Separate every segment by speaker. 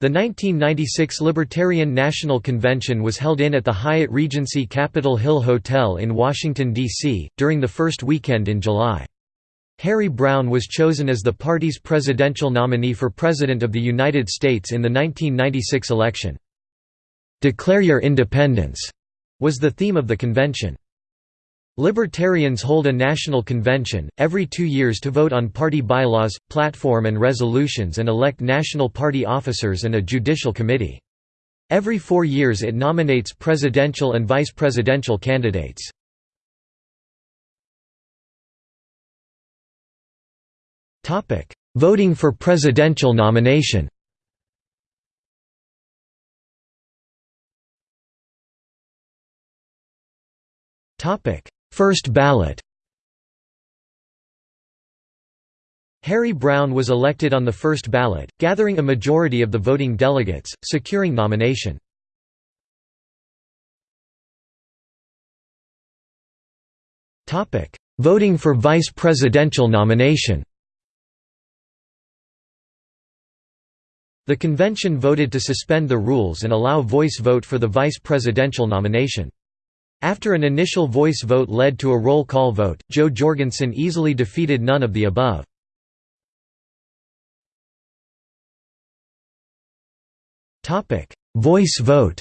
Speaker 1: The 1996 Libertarian National Convention was held in at the Hyatt Regency Capitol Hill Hotel in Washington, D.C., during the first weekend in July. Harry Browne was chosen as the party's presidential nominee for President of the United States in the 1996 election. "'Declare Your Independence' was the theme of the convention. Libertarians hold a national convention, every two years to vote on party bylaws, platform and resolutions and elect national party officers and a judicial committee. Every four years it nominates presidential and vice presidential candidates. Voting for presidential nomination First ballot Harry Browne was elected on the first ballot, gathering a majority of the voting delegates, securing nomination. Voting for vice presidential nomination The convention voted to suspend the rules and allow voice vote for the vice presidential nomination. After an initial voice vote led to a roll call vote, Jo Jorgensen easily defeated none of the above. voice vote.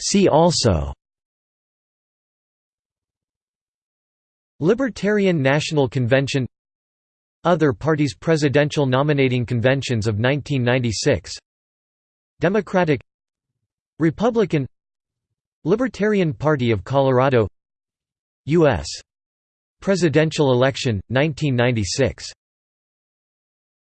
Speaker 1: See also. Libertarian National Convention other parties' presidential nominating conventions of 1996 Democratic Republican Libertarian Party of Colorado U.S. Presidential election, 1996